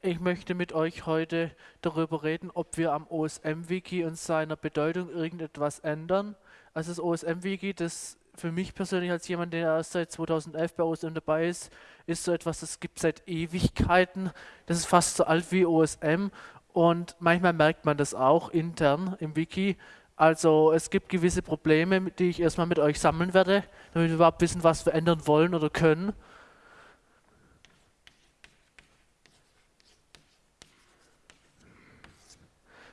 Ich möchte mit euch heute darüber reden, ob wir am OSM-Wiki und seiner Bedeutung irgendetwas ändern. Also das OSM-Wiki, das für mich persönlich als jemand, der erst seit 2011 bei OSM dabei ist, ist so etwas, das gibt seit Ewigkeiten. Das ist fast so alt wie OSM und manchmal merkt man das auch intern im Wiki. Also es gibt gewisse Probleme, die ich erstmal mit euch sammeln werde, damit wir überhaupt wissen, was wir ändern wollen oder können.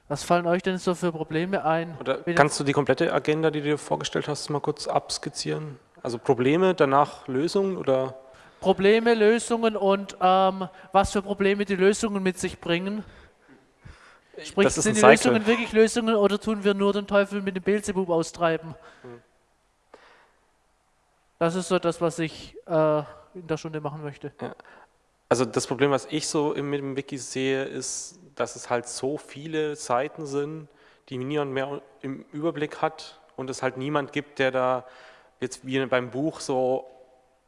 Was fallen euch denn so für Probleme ein? Oder kannst du die komplette Agenda, die du dir vorgestellt hast, mal kurz abskizzieren? Also Probleme, danach Lösungen oder? Probleme, Lösungen und ähm, was für Probleme die Lösungen mit sich bringen. Sprich, sind die. Lösungen wirklich Lösungen oder tun wir nur den Teufel mit dem Beelzebub austreiben? Hm. Das ist so das, was ich äh, in der Stunde machen möchte. Ja. Also das Problem, was ich so mit dem Wiki sehe, ist, dass es halt so viele Seiten sind, die niemand mehr im Überblick hat und es halt niemand gibt, der da jetzt wie beim Buch so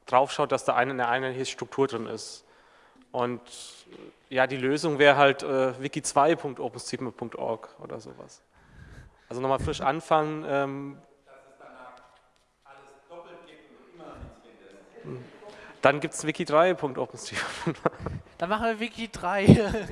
draufschaut, dass da eine, eine einheitliche Struktur drin ist. Und ja, die Lösung wäre halt äh, wiki2.openstigma.org oder sowas. Also nochmal frisch anfangen. Ähm, dass es danach alles doppelt gibt und immer nichts findet. Dann gibt es wiki3.openstigma. Dann machen wir Wiki 3.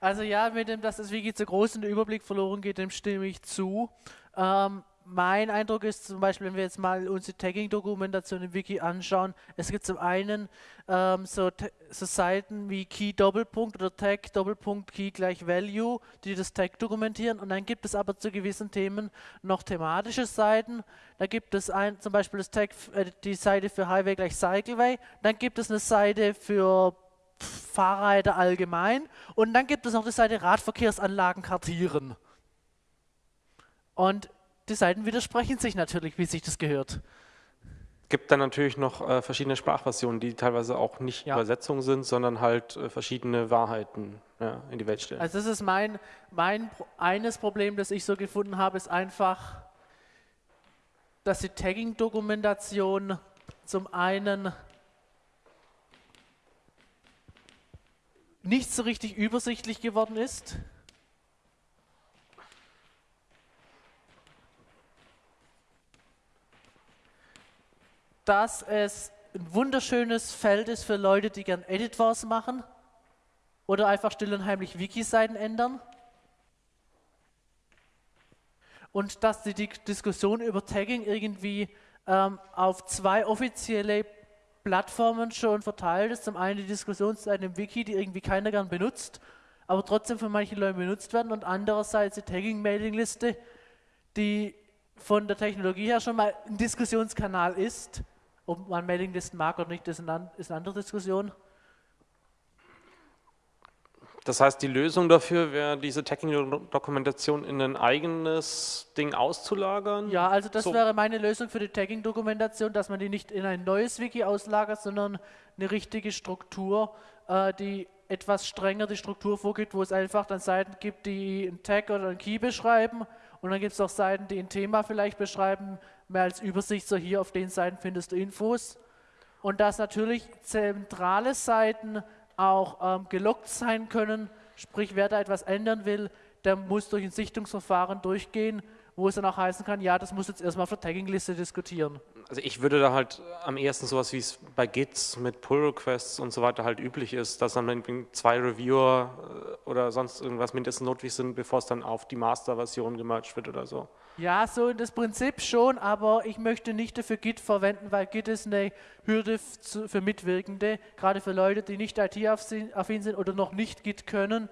Also ja, mit dem, dass das Wiki zu groß und der Überblick verloren geht, dem stimme ich zu. Ähm, mein Eindruck ist zum Beispiel, wenn wir jetzt mal unsere Tagging-Dokumentation im Wiki anschauen, es gibt zum einen ähm, so, so, Seiten wie Key Doppelpunkt oder Tag Doppelpunkt Key gleich Value, die das Tag dokumentieren und dann gibt es aber zu gewissen Themen noch thematische Seiten. Da gibt es ein, zum Beispiel das Tag, äh, die Seite für Highway gleich Cycleway, dann gibt es eine Seite für Fahrräder allgemein und dann gibt es noch die Seite Radverkehrsanlagen kartieren. Und die Seiten widersprechen sich natürlich, wie sich das gehört. gibt dann natürlich noch äh, verschiedene Sprachversionen, die teilweise auch nicht ja. Übersetzungen sind, sondern halt äh, verschiedene Wahrheiten ja, in die Welt stellen. Also das ist mein, mein eines Problem, das ich so gefunden habe, ist einfach, dass die Tagging-Dokumentation zum einen nicht so richtig übersichtlich geworden ist. Dass es ein wunderschönes Feld ist für Leute, die gern Editors machen oder einfach still und heimlich Wiki-Seiten ändern. Und dass die, Diskussion über Tagging irgendwie ähm, auf zwei offizielle Plattformen schon verteilt ist. Zum einen die Diskussionsseiten im Wiki, die irgendwie keiner gern benutzt, aber trotzdem von manchen Leuten benutzt werden und andererseits die Tagging-Mailing-Liste, die von der Technologie her schon mal ein Diskussionskanal ist, ob man Mailinglisten mag oder nicht, ist eine andere Diskussion. Das heißt, die Lösung dafür wäre, diese Tagging-Dokumentation in ein eigenes Ding auszulagern? Ja, also das so. wäre meine Lösung für die Tagging-Dokumentation, dass man die nicht in ein neues Wiki auslagert, sondern eine richtige Struktur, äh, die etwas strenger die Struktur vorgibt, wo es einfach dann Seiten gibt, die einen Tag oder einen Key beschreiben und dann gibt es auch Seiten, die ein Thema vielleicht beschreiben, mehr als Übersicht, so hier auf den Seiten findest du Infos. Und dass natürlich zentrale Seiten auch ähm, gelockt sein können, sprich wer da etwas ändern will, der muss durch ein Sichtungsverfahren durchgehen, wo es dann auch heißen kann, ja, das muss jetzt erstmal auf der Tagging-Liste diskutieren. Also ich würde da halt am ersten sowas wie es bei Gits mit Pull-Requests und so weiter halt üblich ist, dass dann zwei Reviewer äh, oder sonst irgendwas mindestens notwendig sind, bevor es dann auf die Master-Version gemerged wird oder so. Ja, so in das Prinzip schon, aber ich möchte nicht dafür Git verwenden, weil Git ist eine Hürde für Mitwirkende, gerade für Leute, die nicht IT-affin sind oder noch nicht Git können,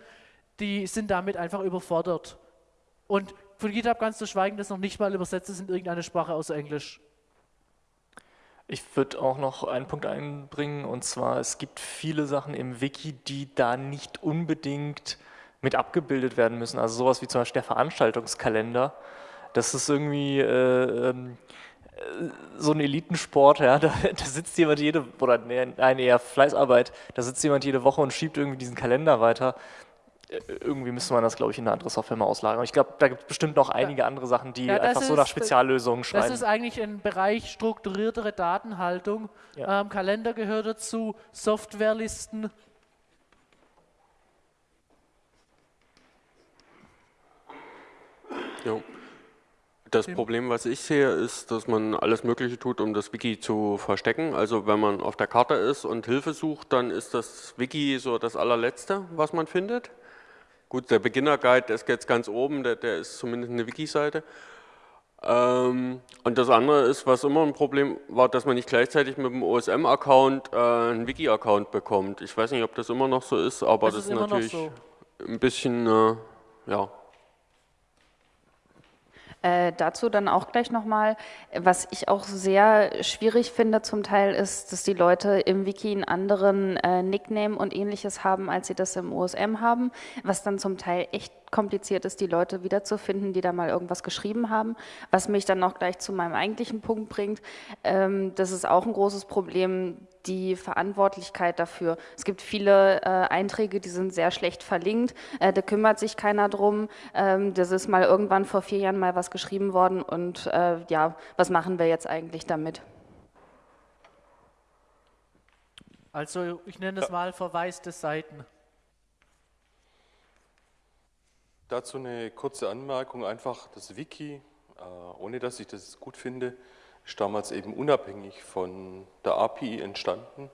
die sind damit einfach überfordert. Und von GitHub ganz zu schweigen, das noch nicht mal übersetzt ist in irgendeine Sprache außer Englisch. Ich würde auch noch einen Punkt einbringen, und zwar, es gibt viele Sachen im Wiki, die da nicht unbedingt mit abgebildet werden müssen. Also sowas wie zum Beispiel der Veranstaltungskalender das ist irgendwie äh, ähm, so ein Elitensport, ja, da, da, sitzt jemand jede, oder nein, eher Fleißarbeit, da sitzt jemand jede Woche und schiebt irgendwie diesen Kalender weiter. Äh, irgendwie müsste man das, glaube ich, in eine andere Software mal auslagern. Ich glaube, da gibt es bestimmt noch einige andere Sachen, die ja, einfach ist, so nach äh, Speziallösungen schreiben. Das ist eigentlich ein Bereich strukturiertere Datenhaltung. Ja. Ähm, Kalender gehört dazu, Softwarelisten, Jo. Das Problem, was ich sehe, ist, dass man alles Mögliche tut, um das Wiki zu verstecken. Also wenn man auf der Karte ist und Hilfe sucht, dann ist das Wiki so das allerletzte, was man findet. Gut, der Beginner Guide, der ist jetzt ganz oben, der, der ist zumindest eine Wiki-Seite. Ähm, und das andere ist, was immer ein Problem war, dass man nicht gleichzeitig mit dem OSM-Account äh, einen Wiki-Account bekommt. Ich weiß nicht, ob das immer noch so ist, aber das, das ist, ist natürlich so. ein bisschen, äh, ja, äh, dazu dann auch gleich nochmal, was ich auch sehr schwierig finde zum Teil ist, dass die Leute im Wiki einen anderen äh, Nickname und ähnliches haben, als sie das im OSM haben, was dann zum Teil echt kompliziert ist, die Leute wiederzufinden, die da mal irgendwas geschrieben haben, was mich dann auch gleich zu meinem eigentlichen Punkt bringt. Ähm, das ist auch ein großes Problem, die Verantwortlichkeit dafür. Es gibt viele äh, Einträge, die sind sehr schlecht verlinkt, äh, da kümmert sich keiner drum. Ähm, das ist mal irgendwann vor vier Jahren mal was geschrieben worden und äh, ja, was machen wir jetzt eigentlich damit? Also ich nenne es mal verwaiste Seiten. Dazu eine kurze Anmerkung, einfach das Wiki, äh, ohne dass ich das gut finde, ist damals eben unabhängig von der API entstanden.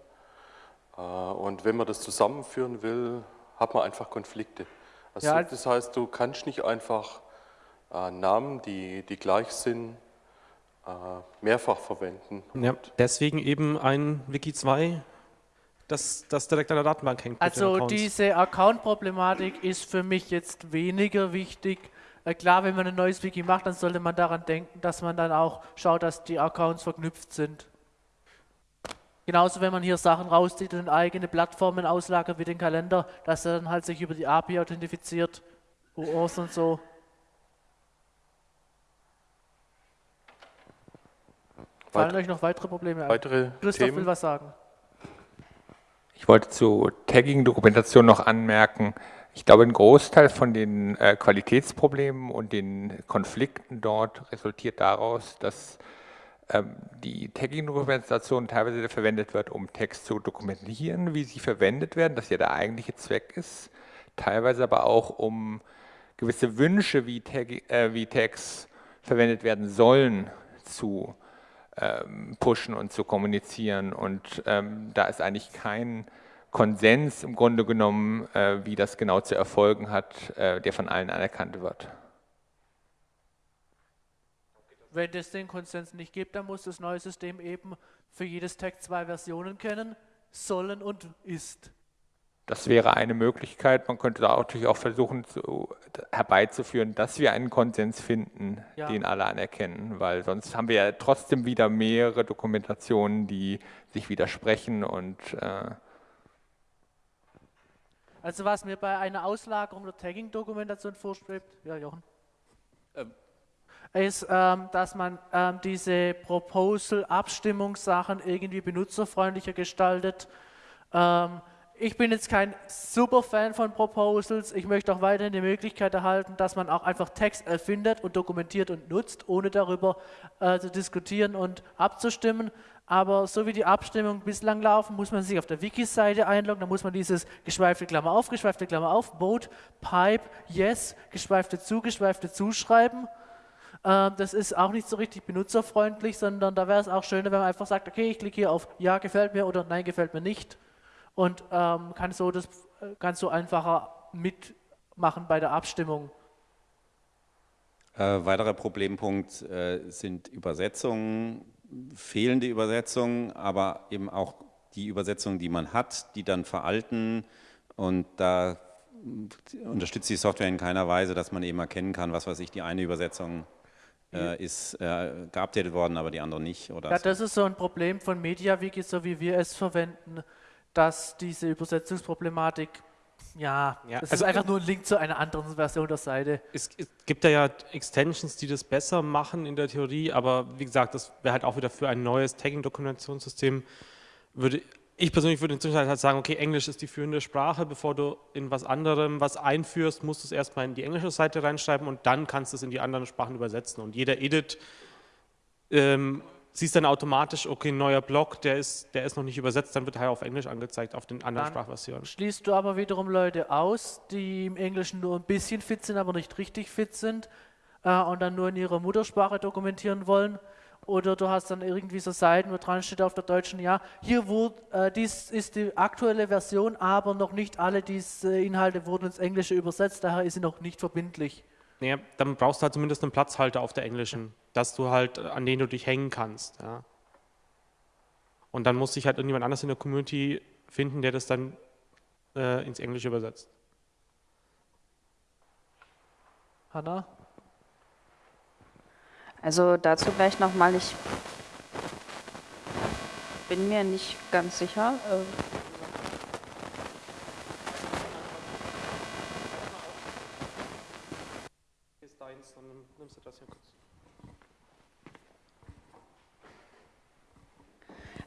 Äh, und wenn man das zusammenführen will, hat man einfach Konflikte. Also ja. Das heißt, du kannst nicht einfach äh, Namen, die, die gleich sind, mehrfach verwenden. Ja, deswegen eben ein Wiki 2, das, das direkt an der Datenbank hängt. Also diese Account-Problematik ist für mich jetzt weniger wichtig, äh, klar, wenn man ein neues Wiki macht, dann sollte man daran denken, dass man dann auch schaut, dass die Accounts verknüpft sind. Genauso, wenn man hier Sachen rauszieht und eigene Plattformen auslagert wie den Kalender, dass er dann halt sich über die API authentifiziert, OAuth und so. Fallen euch noch weitere Probleme ein? Weitere Christoph Themen? will was sagen. Ich wollte zu Tagging-Dokumentation noch anmerken, ich glaube, ein Großteil von den äh, Qualitätsproblemen und den Konflikten dort resultiert daraus, dass ähm, die Tagging-Dokumentation teilweise verwendet wird, um Text zu dokumentieren, wie sie verwendet werden, das ja der eigentliche Zweck ist, teilweise aber auch um gewisse Wünsche, wie, Tag, äh, wie Tags verwendet werden sollen, zu pushen und zu kommunizieren. Und ähm, da ist eigentlich kein Konsens im Grunde genommen, äh, wie das genau zu erfolgen hat, äh, der von allen anerkannt wird. Wenn es den Konsens nicht gibt, dann muss das neue System eben für jedes Tag zwei Versionen kennen, sollen und ist. Das wäre eine Möglichkeit. Man könnte da natürlich auch versuchen zu, herbeizuführen, dass wir einen Konsens finden, ja. den alle anerkennen, weil sonst haben wir ja trotzdem wieder mehrere Dokumentationen, die sich widersprechen und äh, also was mir bei einer Auslagerung der Tagging-Dokumentation vorschwebt, ja Jochen, ähm. ist, ähm, dass man ähm, diese Proposal-Abstimmungssachen irgendwie benutzerfreundlicher gestaltet. Ich bin jetzt kein super Fan von Proposals. Ich möchte auch weiterhin die Möglichkeit erhalten, dass man auch einfach Text erfindet und dokumentiert und nutzt, ohne darüber äh, zu diskutieren und abzustimmen. Aber so wie die Abstimmungen bislang laufen, muss man sich auf der Wiki-Seite einloggen. Da muss man dieses geschweifte Klammer auf, geschweifte Klammer auf, Vote, Pipe, Yes, geschweifte zu, geschweifte zuschreiben. Ähm, das ist auch nicht so richtig benutzerfreundlich, sondern da wäre es auch schöner, wenn man einfach sagt, okay, ich klicke hier auf Ja, gefällt mir oder Nein, gefällt mir nicht. Und ähm, kann so das kannst du einfacher mitmachen bei der Abstimmung. Äh, weiterer Problempunkt äh, sind Übersetzungen fehlende Übersetzungen, aber eben auch die Übersetzungen, die man hat, die dann veralten und da unterstützt die Software in keiner Weise, dass man eben erkennen kann, was weiß ich, die eine Übersetzung äh, ist äh, geupdatet worden, aber die andere nicht. Oder ja, so. das ist so ein Problem von MediaWiki, so wie wir es verwenden, dass diese Übersetzungsproblematik ja, ja es also, ist einfach nur ein Link zu einer anderen Version der Seite. Es, es, gibt da ja Extensions, die das besser machen in der Theorie, aber wie gesagt, das wäre halt auch wieder für ein neues Tagging-Dokumentationssystem, würde ich persönlich würde inzwischen halt sagen, okay, Englisch ist die führende Sprache, bevor du in was anderem was einführst, musst du es erstmal in die englische Seite reinschreiben und dann kannst du es in die anderen Sprachen übersetzen. Und jeder Edit ähm, siehst dann automatisch, okay, neuer Block, der ist, der ist noch nicht übersetzt, dann wird er auf Englisch angezeigt, auf den anderen dann Sprachversionen. Schließt du aber wiederum Leute aus, die im Englischen nur ein bisschen fit sind, aber nicht richtig fit sind. äh, und dann nur in ihrer Muttersprache dokumentieren wollen. Oder du hast dann irgendwie so Seiten, wo dran steht auf der deutschen, ja, hier wurde, äh, dies ist die aktuelle Version, aber noch nicht alle diese Inhalte wurden ins Englische übersetzt, daher ist sie noch nicht verbindlich. Naja, dann brauchst du halt zumindest einen Platzhalter auf der englischen, dass du halt, an den du dich hängen kannst. Ja. Und dann muss sich halt irgendjemand anders in der Community finden, der das dann äh, ins Englische übersetzt. Hanna? Also dazu gleich nochmal, ich bin mir nicht ganz sicher. Äh, Ist deins, dann nimmst du das hier kurz.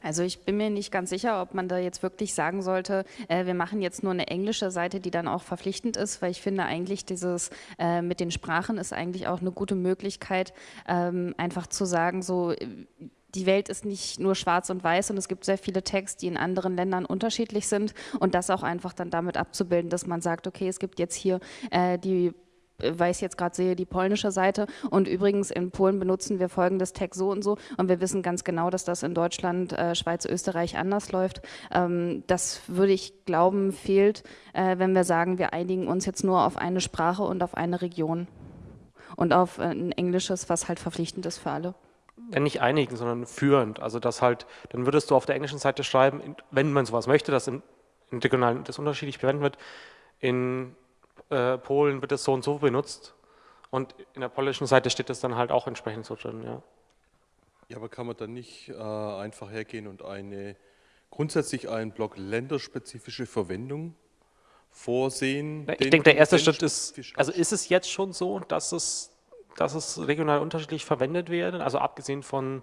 Also ich bin mir nicht ganz sicher, ob man da jetzt wirklich sagen sollte, äh, wir machen jetzt nur eine englische Seite, die dann auch verpflichtend ist, weil ich finde eigentlich dieses äh, mit den Sprachen ist eigentlich auch eine gute Möglichkeit, ähm, einfach zu sagen, so äh, die Welt ist nicht nur schwarz und weiß und es gibt sehr viele Texte, die in anderen Ländern unterschiedlich sind und das auch einfach dann damit abzubilden, dass man sagt, okay, es gibt jetzt hier äh, die weil ich jetzt gerade sehe, die polnische Seite. Und übrigens in Polen benutzen wir folgendes Tag so und so. Und wir wissen ganz genau, dass das in Deutschland, äh, Schweiz, Österreich anders läuft. Ähm, das würde ich glauben, fehlt, äh, wenn wir sagen, wir einigen uns jetzt nur auf eine Sprache und auf eine Region. Und auf äh, ein Englisches, was halt verpflichtend ist für alle. Ja, nicht einigen, sondern führend. Also das halt, dann würdest du auf der englischen Seite schreiben, wenn man sowas möchte, dass im, regionalen das unterschiedlich verwendet wird, in äh, Polen wird es so und so benutzt und in der polnischen Seite steht es dann halt auch entsprechend so drin, ja. Ja, aber kann man dann nicht äh, einfach hergehen und eine grundsätzlich einen Block länderspezifische Verwendung vorsehen? Ich den denke, der erste Schritt ist, also ist es jetzt schon so, dass es, dass es regional unterschiedlich verwendet wird, also abgesehen von,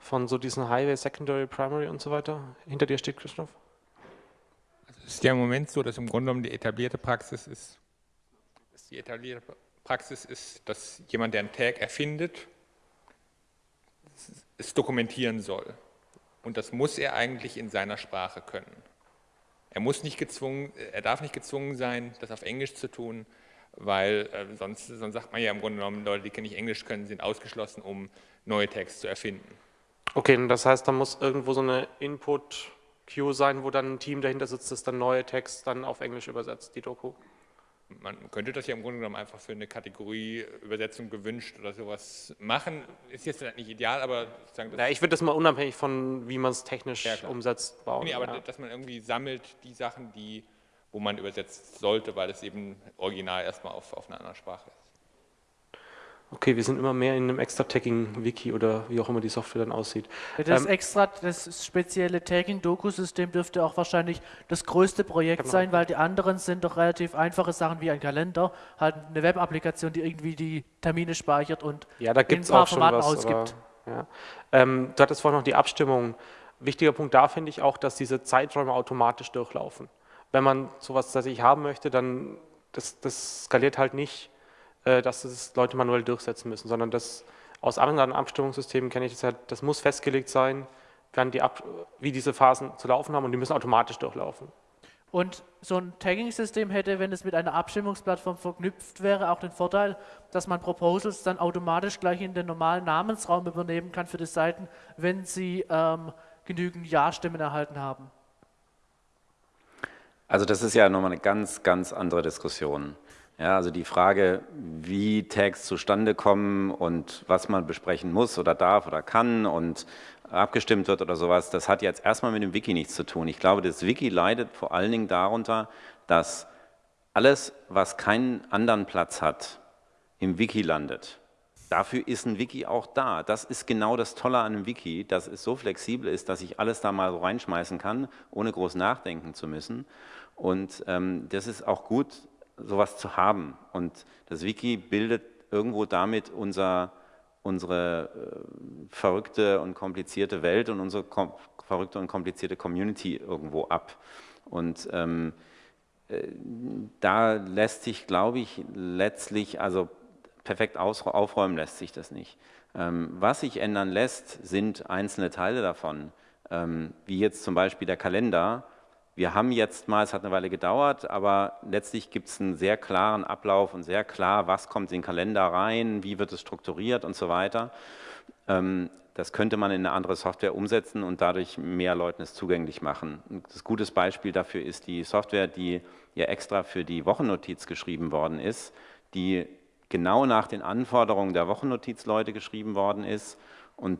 von so diesen Highway, Secondary, Primary und so weiter? Hinter dir steht Christoph? Es ist ja im Moment so, dass im Grunde genommen die etablierte Praxis ist, die etablierte Praxis ist, dass jemand, der einen Tag erfindet, es dokumentieren soll. Und das muss er eigentlich in seiner Sprache können. Er muss nicht gezwungen, er darf nicht gezwungen sein, das auf Englisch zu tun, weil äh, sonst, sonst sagt man ja im Grunde genommen, Leute, die nicht Englisch können, sind ausgeschlossen, um neue Tags zu erfinden. Okay, das heißt, da muss irgendwo so eine Input-Queue sein, wo dann ein Team dahinter sitzt, das dann neue Text dann auf Englisch übersetzt, die Doku. Man könnte das ja im Grunde genommen einfach für eine Kategorie Übersetzung gewünscht oder sowas machen. Ist jetzt nicht ideal, aber sozusagen das Ja, ich würde das mal unabhängig von, wie man es technisch Ja, umsetzt, bauen. Nee, aber ja. dass man irgendwie sammelt die Sachen, die, wo man übersetzt sollte, weil es eben original erstmal auf, auf einer anderen Sprache ist. Okay, wir sind immer mehr in einem Extra-Tagging-Wiki oder wie auch immer die Software dann aussieht. Das Ähm, extra, das spezielle Tagging-Doku-System dürfte auch wahrscheinlich das größte Projekt Genau. sein, weil die anderen sind doch relativ einfache Sachen wie ein Kalender, halt eine Web-Applikation, die irgendwie die Termine speichert und Ja, da in gibt es ein paar auch schon Formaten was. Aber, ausgibt. ja. ähm, du hattest vorhin noch die Abstimmung. Wichtiger Punkt da finde ich auch, dass diese Zeiträume automatisch durchlaufen. Wenn man sowas tatsächlich haben möchte, dann das, das skaliert halt nicht, dass das Leute manuell durchsetzen müssen, sondern das aus anderen Abstimmungssystemen kenne ich das halt, das muss festgelegt sein, wann die Ab wie diese Phasen zu laufen haben und die müssen automatisch durchlaufen. Und so ein Tagging-System hätte, wenn es mit einer Abstimmungsplattform verknüpft wäre, auch den Vorteil, dass man Proposals dann automatisch gleich in den normalen Namensraum übernehmen kann für die Seiten, wenn sie ähm, genügend Ja-Stimmen erhalten haben. Also das ist ja nochmal eine ganz, ganz andere Diskussion. Ja, also die Frage, wie Tags zustande kommen und was man besprechen muss oder darf oder kann und abgestimmt wird oder sowas, das hat jetzt erstmal mit dem Wiki nichts zu tun. Ich glaube, das Wiki leidet vor allen Dingen darunter, dass alles, was keinen anderen Platz hat, im Wiki landet. Dafür ist ein Wiki auch da. Das ist genau das Tolle an einem Wiki, dass es so flexibel ist, dass ich alles da mal so reinschmeißen kann, ohne groß nachdenken zu müssen. Und ähm, das ist auch gut, sowas zu haben. Und das Wiki bildet irgendwo damit unser, unsere äh, verrückte und komplizierte Welt und unsere kom verrückte und komplizierte Community irgendwo ab. Und ähm, äh, da lässt sich, glaube ich, letztlich, also perfekt aufräumen lässt sich das nicht. Ähm, was sich ändern lässt, sind einzelne Teile davon, ähm, wie jetzt zum Beispiel der Kalender. Wir haben jetzt mal, es hat eine Weile gedauert, aber letztlich gibt es einen sehr klaren Ablauf und sehr klar, was kommt in den Kalender rein, wie wird es strukturiert und so weiter. Ähm, das könnte man in eine andere Software umsetzen und dadurch mehr Leuten es zugänglich machen. Ein gutes Beispiel dafür ist die Software, die ja extra für die Wochennotiz geschrieben worden ist, die genau nach den Anforderungen der Wochennotizleute geschrieben worden ist und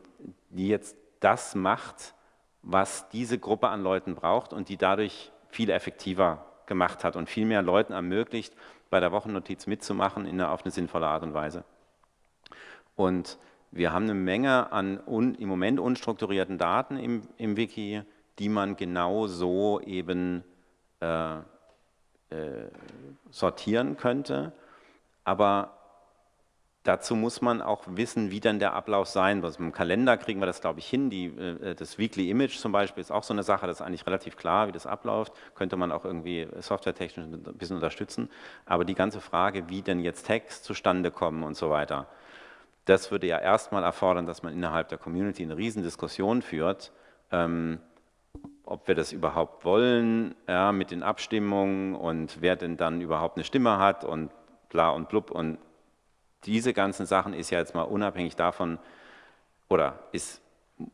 die jetzt das macht, was diese Gruppe an Leuten braucht und die dadurch viel effektiver gemacht hat und viel mehr Leuten ermöglicht, bei der Wochennotiz mitzumachen in einer, auf eine sinnvolle Art und Weise. Und wir haben eine Menge an un, im Moment unstrukturierten Daten im, im Wiki, die man genau so eben äh, äh, sortieren könnte. Aber Dazu muss man auch wissen, wie dann der Ablauf sein wird. Im Kalender kriegen wir das, glaube ich, hin. Die, äh, das Weekly Image zum Beispiel ist auch so eine Sache, das ist eigentlich relativ klar, wie das abläuft. Könnte man auch irgendwie softwaretechnisch ein bisschen unterstützen. Aber die ganze Frage, wie denn jetzt Text zustande kommen und so weiter, das würde ja erstmal erfordern, dass man innerhalb der Community eine Riesendiskussion führt, ähm, ob wir das überhaupt wollen, ja, mit den Abstimmungen und wer denn dann überhaupt eine Stimme hat und bla und blub und diese ganzen Sachen ist ja jetzt mal unabhängig davon, oder ist,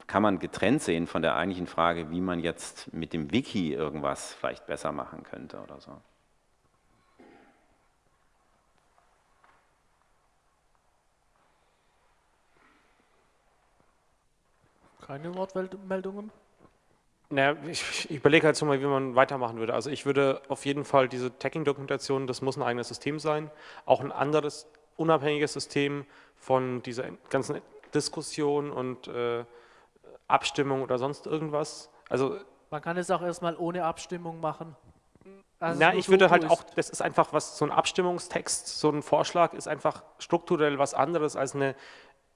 kann man getrennt sehen von der eigentlichen Frage, wie man jetzt mit dem Wiki irgendwas vielleicht besser machen könnte oder so. Keine Wortmeldungen? Naja, ich, ich überlege halt so mal, wie man weitermachen würde. Also ich würde auf jeden Fall diese Tagging-Dokumentation, das muss ein eigenes System sein, auch ein anderes unabhängiges System von dieser ganzen Diskussion und äh, Abstimmung oder sonst irgendwas. Also man kann es auch erstmal ohne Abstimmung machen. Also na, ich würde halt auch, das ist einfach was, so ein Abstimmungstext, so ein Vorschlag ist einfach strukturell was anderes als eine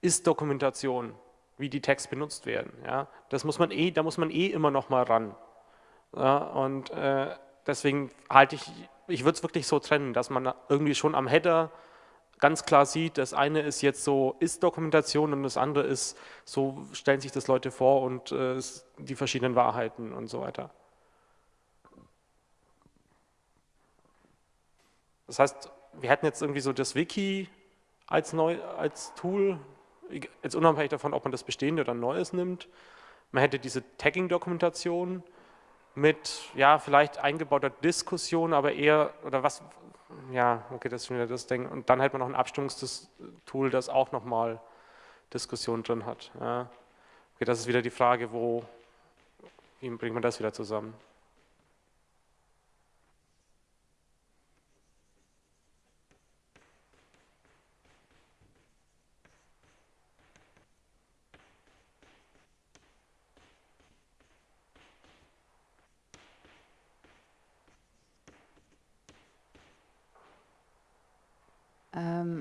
Ist-Dokumentation, wie die Texte benutzt werden. Ja, das muss man eh, da muss man eh immer noch mal ran. Ja, und äh, deswegen halte ich, ich würde es wirklich so trennen, dass man irgendwie schon am Header ganz klar sieht, das eine ist jetzt so Ist-Dokumentation und das andere ist, so stellen sich das Leute vor und äh, die verschiedenen Wahrheiten und so weiter. Das heißt, wir hätten jetzt irgendwie so das Wiki als, neu, als Tool, jetzt unabhängig davon, ob man das bestehende oder Neues nimmt. Man hätte diese Tagging-Dokumentation mit, ja, vielleicht eingebauter Diskussion, aber eher, oder was, ja, okay, das ist wieder das Ding. Und dann hätte man noch ein Abstimmungstool, das auch nochmal Diskussion drin hat. Ja. Okay, das ist wieder die Frage, wo, wie bringt man das wieder zusammen?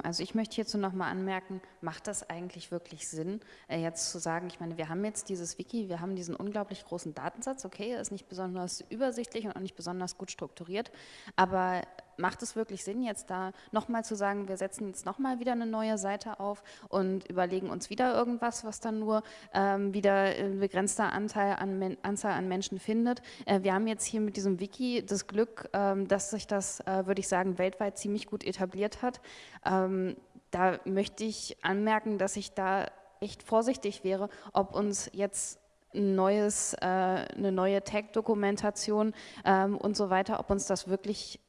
Also ich möchte hierzu nochmal anmerken, macht das eigentlich wirklich Sinn, äh, jetzt zu sagen, ich meine, wir haben jetzt dieses Wiki, wir haben diesen unglaublich großen Datensatz, okay, er ist nicht besonders übersichtlich und auch nicht besonders gut strukturiert, aber macht es wirklich Sinn, jetzt da nochmal zu sagen, wir setzen jetzt nochmal wieder eine neue Seite auf und überlegen uns wieder irgendwas, was dann nur ähm, wieder ein begrenzter Anteil an Anzahl an Menschen findet. Äh, wir haben jetzt hier mit diesem Wiki das Glück, ähm, dass sich das, äh, würde ich sagen, weltweit ziemlich gut etabliert hat. Ähm, da möchte ich anmerken, dass ich da echt vorsichtig wäre, ob uns jetzt ein neues, äh, eine neue Tag-Dokumentation ähm, und so weiter, ob uns das wirklich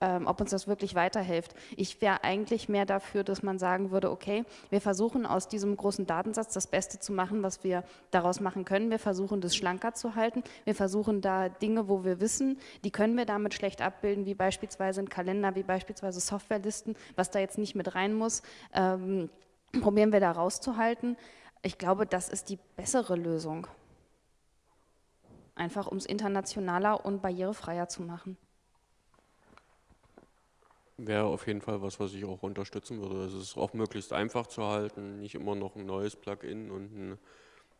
ähm, ob uns das wirklich weiterhilft. Ich wäre eigentlich mehr dafür, dass man sagen würde, okay, wir versuchen aus diesem großen Datensatz das Beste zu machen, was wir daraus machen können. Wir versuchen das schlanker zu halten. Wir versuchen da Dinge, wo wir wissen, die können wir damit schlecht abbilden, wie beispielsweise ein Kalender, wie beispielsweise Softwarelisten, was da jetzt nicht mit rein muss, ähm, probieren wir da rauszuhalten. Ich glaube, das ist die bessere Lösung. Einfach um es internationaler und barrierefreier zu machen. Wäre auf jeden Fall was, was ich auch unterstützen würde. Es ist auch möglichst einfach zu halten, nicht immer noch ein neues Plugin und ein,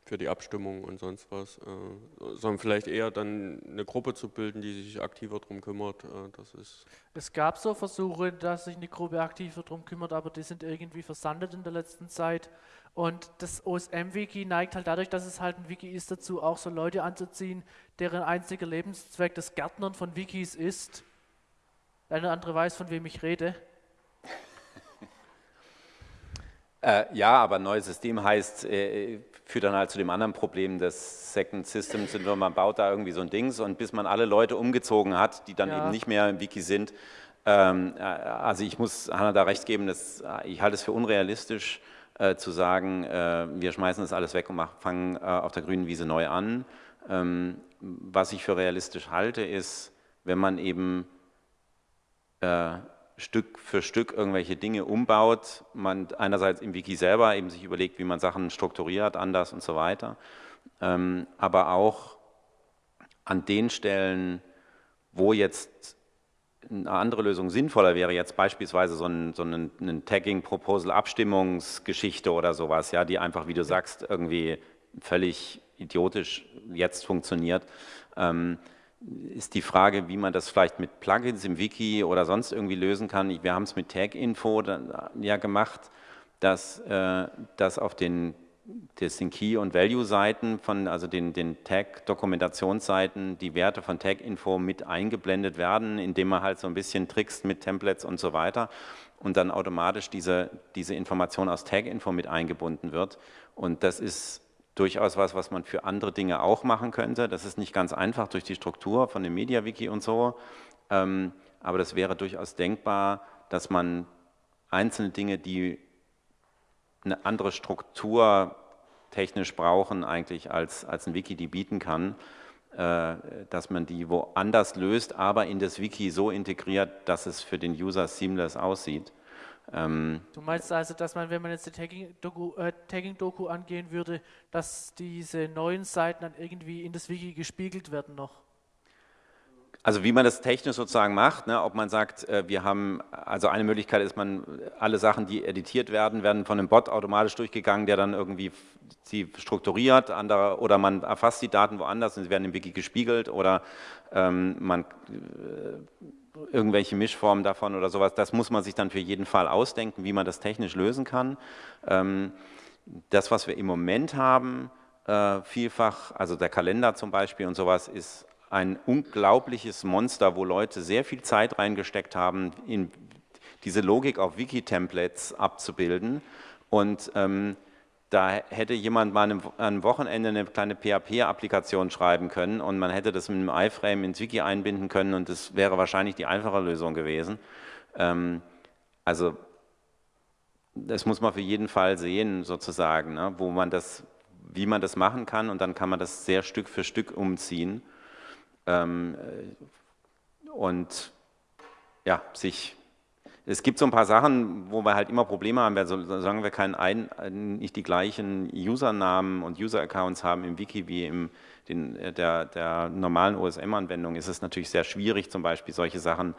für die Abstimmung und sonst was, äh, sondern vielleicht eher dann eine Gruppe zu bilden, die sich aktiver darum kümmert. Äh, das ist es gab so Versuche, dass sich eine Gruppe aktiver darum kümmert, aber die sind irgendwie versandet in der letzten Zeit. Und das OSM-Wiki neigt halt dadurch, dass es halt ein Wiki ist, dazu auch so Leute anzuziehen, deren einziger Lebenszweck das Gärtnern von Wikis ist. Der eine oder andere weiß, von wem ich rede. Äh, ja, aber ein neues System heißt, äh, führt dann halt zu dem anderen Problem des Second System Syndrom. Man baut da irgendwie so ein Dings und bis man alle Leute umgezogen hat, die dann Ja. eben nicht mehr im Wiki sind. Ähm, äh, also ich muss Hanna da recht geben, dass, äh, ich halte es für unrealistisch äh, zu sagen, äh, wir schmeißen das alles weg und mach, fangen auf der grünen Wiese neu an. Ähm, was ich für realistisch halte, ist, wenn man eben äh, Stück für Stück irgendwelche Dinge umbaut, man einerseits im Wiki selber eben sich überlegt, wie man Sachen strukturiert, anders und so weiter, ähm, aber auch an den Stellen, wo jetzt eine andere Lösung sinnvoller wäre, jetzt beispielsweise so ein, so ein, ein Tagging-Proposal-Abstimmungsgeschichte oder sowas, ja, die einfach, wie du sagst, irgendwie völlig idiotisch jetzt funktioniert, ähm, ist die Frage, wie man das vielleicht mit Plugins im Wiki oder sonst irgendwie lösen kann. Wir haben es mit Tag-Info ja gemacht, dass, äh, dass auf den, das Key- und Value-Seiten von, also den, den Tag-Dokumentationsseiten, die Werte von Tag-Info mit eingeblendet werden, indem man halt so ein bisschen trickst mit Templates und so weiter und dann automatisch diese, diese Information aus Tag-Info mit eingebunden wird. Und das ist durchaus was, was man für andere Dinge auch machen könnte. Das ist nicht ganz einfach durch die Struktur von dem MediaWiki und so, ähm, aber das wäre durchaus denkbar, dass man einzelne Dinge, die eine andere Struktur technisch brauchen eigentlich als, als ein Wiki die bieten kann, äh, dass man die woanders löst, aber in das Wiki so integriert, dass es für den User seamless aussieht. Ähm, Du meinst also, dass man, wenn man jetzt die Tagging-Doku äh, Tagging angehen würde, dass diese neuen Seiten dann irgendwie in das Wiki gespiegelt werden noch? Also wie man das technisch sozusagen macht, ne, ob man sagt, äh, wir haben, also eine Möglichkeit ist, man alle Sachen, die editiert werden, werden von einem Bot automatisch durchgegangen, der dann irgendwie sie strukturiert, andere, oder man erfasst die Daten woanders und sie werden im Wiki gespiegelt oder ähm, man äh, irgendwelche Mischformen davon oder sowas, das muss man sich dann für jeden Fall ausdenken, wie man das technisch lösen kann. Ähm, das, was wir im Moment haben, äh, vielfach, also der Kalender zum Beispiel und sowas, ist ein unglaubliches Monster, wo Leute sehr viel Zeit reingesteckt haben, in diese Logik auf Wiki-Templates abzubilden. Und ähm, da hätte jemand mal einem Wochenende eine kleine PHP-Applikation schreiben können und man hätte das mit einem iFrame ins Wiki einbinden können und das wäre wahrscheinlich die einfache Lösung gewesen. Ähm, also das muss man für jeden Fall sehen, sozusagen, ne, wo man das, wie man das machen kann und dann kann man das sehr Stück für Stück umziehen ähm, und ja, sich es gibt so ein paar Sachen, wo wir halt immer Probleme haben, solange wir keinen ein, nicht die gleichen Usernamen und User-Accounts haben im Wiki wie in der, der normalen OSM-Anwendung, ist es natürlich sehr schwierig, zum Beispiel solche Sachen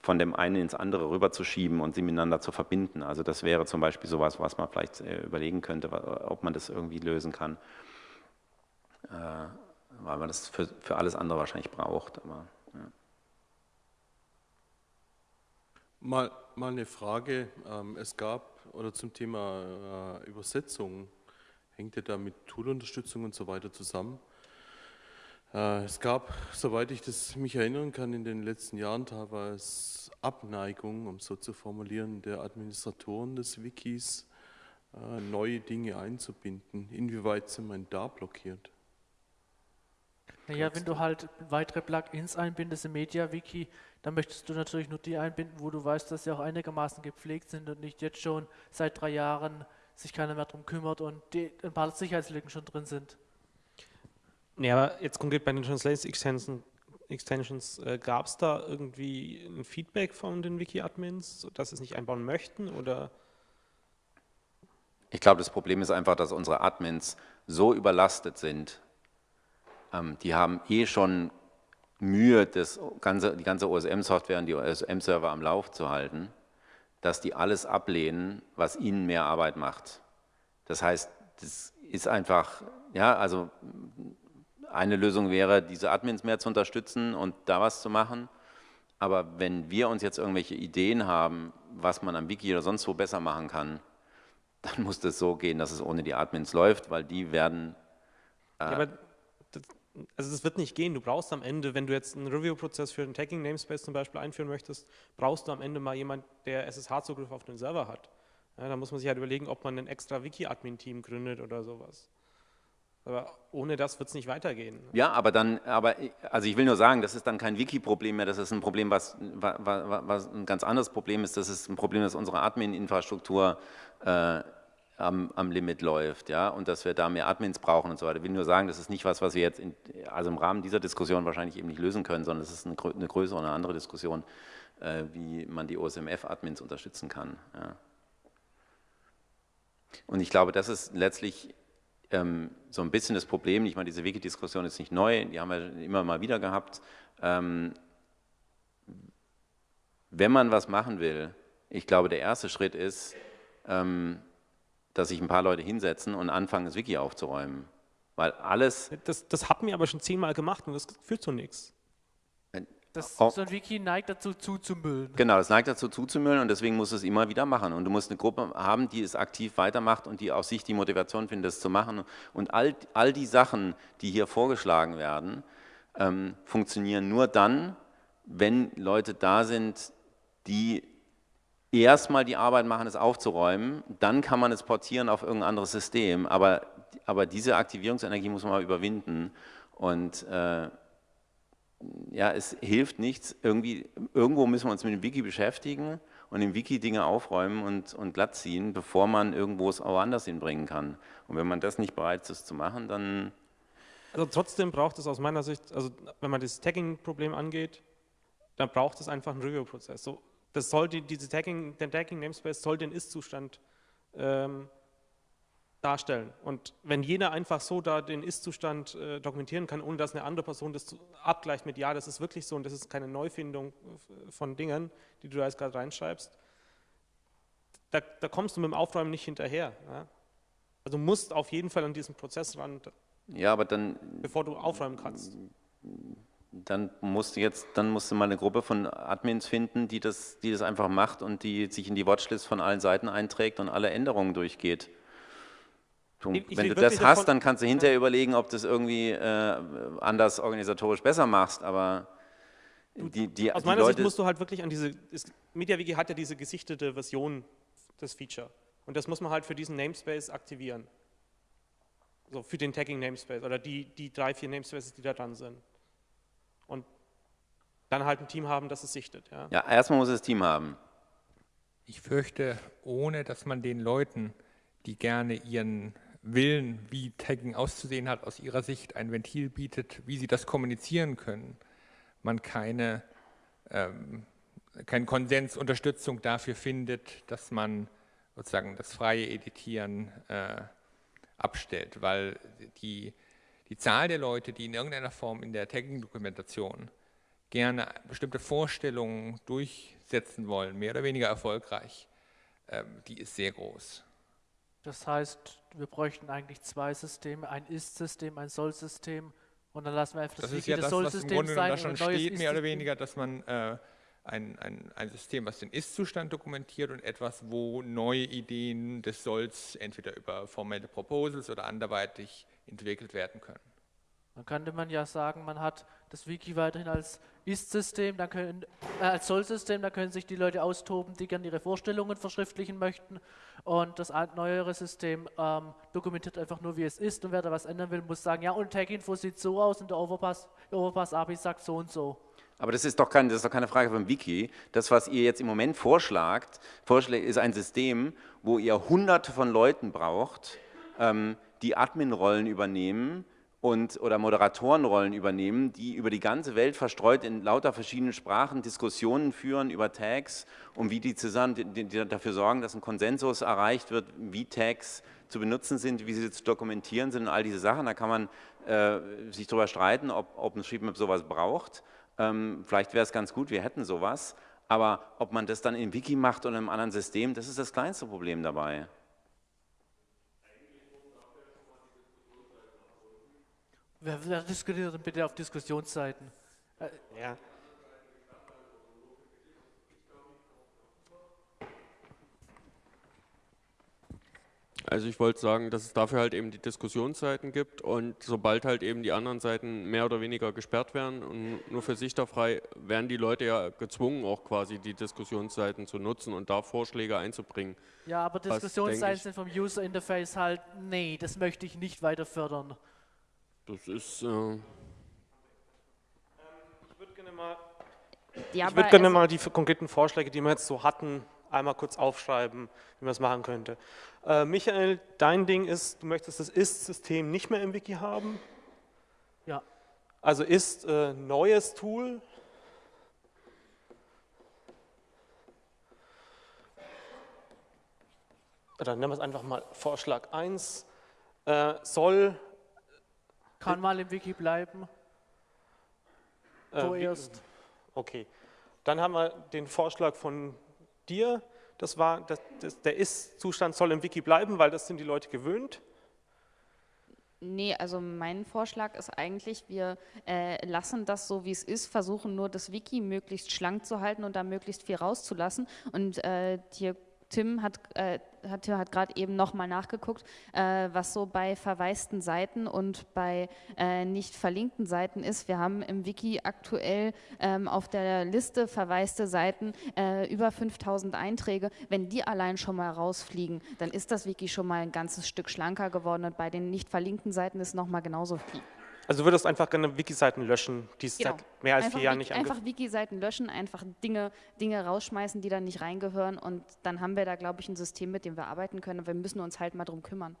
von dem einen ins andere rüberzuschieben und sie miteinander zu verbinden. Also das wäre zum Beispiel sowas, was man vielleicht äh, überlegen könnte, ob man das irgendwie lösen kann. Äh, weil man das für, für alles andere wahrscheinlich braucht. Aber, ja. Mal, mal eine Frage. Ähm, es gab, oder zum Thema äh, Übersetzung, hängt ja da mit Toolunterstützung und so weiter zusammen. Äh, es gab, soweit ich das mich erinnern kann, in den letzten Jahren teilweise Abneigung, um so zu formulieren, der Administratoren des Wikis, äh, neue Dinge einzubinden. Inwieweit sind man da blockiert? Naja, wenn du halt weitere Plugins einbindest im MediaWiki, dann möchtest du natürlich nur die einbinden, wo du weißt, dass sie auch einigermaßen gepflegt sind und nicht jetzt schon seit drei Jahren sich keiner mehr darum kümmert und die, ein paar Sicherheitslücken schon drin sind. Ja, aber jetzt konkret bei den Translate Extensions, Extensions äh, gab es da irgendwie ein Feedback von den Wiki-Admins, dass sie es nicht einbauen möchten oder? Ich glaube, das Problem ist einfach, dass unsere Admins so überlastet sind, ähm, die haben eh schon Mühe, das ganze, die ganze OSM-Software und die OSM-Server am Lauf zu halten, dass die alles ablehnen, was ihnen mehr Arbeit macht. Das heißt, das ist einfach, ja, also eine Lösung wäre, diese Admins mehr zu unterstützen und da was zu machen. Aber wenn wir uns jetzt irgendwelche Ideen haben, was man am Wiki oder sonst wo besser machen kann, dann muss das so gehen, dass es ohne die Admins läuft, weil die werden. Äh ja, also das wird nicht gehen. Du brauchst am Ende, wenn du jetzt einen Review-Prozess für einen Tagging Namespace zum Beispiel einführen möchtest, brauchst du am Ende mal jemand, der SSH-Zugriff auf den Server hat. Ja, da muss man sich halt überlegen, ob man ein extra Wiki-Admin-Team gründet oder sowas. Aber ohne das wird es nicht weitergehen. Ja, aber dann, aber also ich will nur sagen, das ist dann kein Wiki-Problem mehr, das ist ein Problem, was, was, was, ein ganz anderes Problem ist. Das ist ein Problem, dass unsere Admin-Infrastruktur äh, am, am, Limit läuft, ja, und dass wir da mehr Admins brauchen und so weiter. Ich will nur sagen, das ist nicht was, was wir jetzt in, also im Rahmen dieser Diskussion wahrscheinlich eben nicht lösen können, sondern es ist eine, eine größere und eine andere Diskussion, äh, wie man die OSMF-Admins unterstützen kann. Ja. Und ich glaube, das ist letztlich ähm, so ein bisschen das Problem, ich meine, diese Wiki-Diskussion ist nicht neu, die haben wir immer mal wieder gehabt. Ähm, wenn man was machen will, ich glaube, der erste Schritt ist, ähm, dass sich ein paar Leute hinsetzen und anfangen, das Wiki aufzuräumen. Weil alles. Das, das hatten wir aber schon zehnmal gemacht und das führt zu nichts. Das, oh. So ein Wiki neigt dazu zuzumüllen. Genau, das neigt dazu zuzumüllen und deswegen muss es immer wieder machen. Und du musst eine Gruppe haben, die es aktiv weitermacht und die auf sich die Motivation findet, es zu machen. Und all, all die Sachen, die hier vorgeschlagen werden, ähm, funktionieren nur dann, wenn Leute da sind, die erstmal die Arbeit machen, es aufzuräumen, dann kann man es portieren auf irgendein anderes System, aber, aber diese Aktivierungsenergie muss man mal überwinden und äh, ja, es hilft nichts, irgendwie, irgendwo müssen wir uns mit dem Wiki beschäftigen und im Wiki Dinge aufräumen und, und glatt ziehen, bevor man irgendwo es auch anders hinbringen kann. Und wenn man das nicht bereit ist zu machen, dann... Also trotzdem braucht es aus meiner Sicht, also wenn man das Tagging-Problem angeht, dann braucht es einfach einen Review-Prozess. So, das soll die, diese Tagging, der Tagging-Namespace soll den Ist-Zustand ähm, darstellen. Und wenn jeder einfach so da den Ist-Zustand äh, dokumentieren kann, ohne dass eine andere Person das abgleicht mit, ja, das ist wirklich so und das ist keine Neufindung von Dingen, die du da jetzt gerade reinschreibst, da, da, kommst du mit dem Aufräumen nicht hinterher. Ja? Also musst auf jeden Fall an diesen Prozess ran, ja, aber dann, bevor du aufräumen kannst. Dann musst du jetzt, dann musst du mal eine Gruppe von Admins finden, die das, die das einfach macht und die sich in die Watchlist von allen Seiten einträgt und alle Änderungen durchgeht. Ich Wenn du das hast, dann kannst du hinterher überlegen, ob du es irgendwie äh, anders organisatorisch besser machst, aber die, die, Aus die meiner Leute Sicht musst du halt wirklich an diese, MediaWiki hat ja diese gesichtete Version des Feature und das muss man halt für diesen Namespace aktivieren. So für den Tagging Namespace oder die, die drei, vier Namespaces, die da dran sind. Und dann halt ein Team haben, das es sichtet. Ja, ja erstmal muss es das Team haben. Ich fürchte, ohne dass man den Leuten, die gerne ihren Willen, wie Tagging auszusehen hat, aus ihrer Sicht ein Ventil bietet, wie sie das kommunizieren können, man keine, ähm, keinen Konsens, Unterstützung dafür findet, dass man sozusagen das freie Editieren äh, abstellt, weil die, die Zahl der Leute, die in irgendeiner Form in der Tagging-Dokumentation gerne bestimmte Vorstellungen durchsetzen wollen, mehr oder weniger erfolgreich, äh, die ist sehr groß. Das heißt, wir bräuchten eigentlich zwei Systeme, ein Ist-System, ein Soll-System und dann lassen wir einfach das, das Wiki des Soll-Systems sein. Da schon steht, mehr oder weniger, dass man äh, ein, ein, ein System, was den Ist-Zustand dokumentiert und etwas, wo neue Ideen des Solls entweder über formelle Proposals oder anderweitig entwickelt werden können. Dann könnte man ja sagen, man hat das Wiki weiterhin als Ist-System, äh, als Soll-System, da können sich die Leute austoben, die gerne ihre Vorstellungen verschriftlichen möchten. Und das neuere System ähm, dokumentiert einfach nur, wie es ist. Und wer da was ändern will, muss sagen, ja, und Tag-Info sieht so aus und der Overpass, der Overpass-API sagt so und so. Aber das ist, doch kein, das ist doch keine Frage vom Wiki. Das, was ihr jetzt im Moment vorschlagt, vorschlägt, ist ein System, wo ihr hunderte von Leuten braucht, ähm, die Admin-Rollen übernehmen, und, oder Moderatorenrollen übernehmen, die über die ganze Welt verstreut in lauter verschiedenen Sprachen Diskussionen führen über Tags und wie die zusammen die, die dafür sorgen, dass ein Konsensus erreicht wird, wie Tags zu benutzen sind, wie sie zu dokumentieren sind und all diese Sachen. Da kann man äh, sich darüber streiten, ob OpenStreetMap sowas braucht. Ähm, vielleicht wäre es ganz gut, wir hätten sowas. Aber ob man das dann im Wiki macht oder in einem anderen System, das ist das kleinste Problem dabei. Wer, wer diskutiert denn bitte auf Diskussionsseiten? Äh, ja. Also ich wollte sagen, dass es dafür halt eben die Diskussionsseiten gibt und sobald halt eben die anderen Seiten mehr oder weniger gesperrt werden und nur für sichterfrei, werden die Leute ja gezwungen, auch quasi die Diskussionsseiten zu nutzen und da Vorschläge einzubringen. Ja, aber Diskussionsseiten sind vom User Interface halt, nee, das möchte ich nicht weiter fördern. Das ist... Äh, Ich würde gerne mal, Ja, ich würd gerne mal die konkreten Vorschläge, die wir jetzt so hatten, einmal kurz aufschreiben, wie man es machen könnte. Äh, Michael, dein Ding ist, du möchtest das Ist-System nicht mehr im Wiki haben. Ja. Also ist äh, neues Tool. Oder nennen wir es einfach mal Vorschlag 1. Äh, soll Kann mal im Wiki bleiben, äh, vorerst. Okay, dann haben wir den Vorschlag von dir. Das war, das, das, der Ist-Zustand soll im Wiki bleiben, weil das sind die Leute gewöhnt. Nee, also mein Vorschlag ist eigentlich, wir äh, lassen das so, wie es ist, versuchen nur das Wiki möglichst schlank zu halten und da möglichst viel rauszulassen. Und äh, dir, Tim hat, äh, hat, hat gerade eben nochmal nachgeguckt, äh, was so bei verwaisten Seiten und bei äh, nicht verlinkten Seiten ist. Wir haben im Wiki aktuell ähm, auf der Liste verwaiste Seiten äh, über 5000 Einträge. Wenn die allein schon mal rausfliegen, dann ist das Wiki schon mal ein ganzes Stück schlanker geworden und bei den nicht verlinkten Seiten ist nochmal genauso viel. Also du würdest einfach gerne Wiki-Seiten löschen, die es Genau. seit mehr als einfach vier Jahren nicht Einfach Wiki-Seiten löschen, einfach Dinge, Dinge rausschmeißen, die da nicht reingehören und dann haben wir da, glaube ich, ein System, mit dem wir arbeiten können und wir müssen uns halt mal drum kümmern.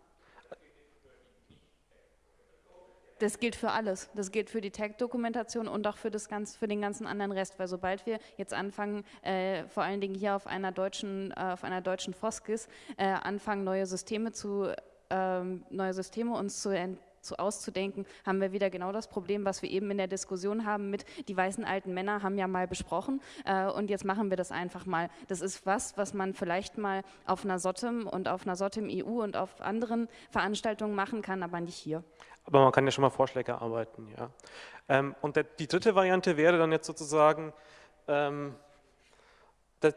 Das gilt für alles. Das gilt für die Tag-Dokumentation und auch für, das ganz, für den ganzen anderen Rest. Weil sobald wir jetzt anfangen, äh, vor allen Dingen hier auf einer deutschen, äh, auf einer deutschen Foskis, äh, anfangen, neue Systeme zu ähm, neue Systeme uns zu, ent zu auszudenken, haben wir wieder genau das Problem, was wir eben in der Diskussion haben mit, die weißen alten Männer haben ja mal besprochen äh, und jetzt machen wir das einfach mal. Das ist was, was man vielleicht mal auf einer SOTEM und auf einer SOTEM EU und auf anderen Veranstaltungen machen kann, aber nicht hier. Aber man kann ja schon mal Vorschläge erarbeiten, ja. Ähm, und der, die dritte Variante wäre dann jetzt sozusagen, ähm,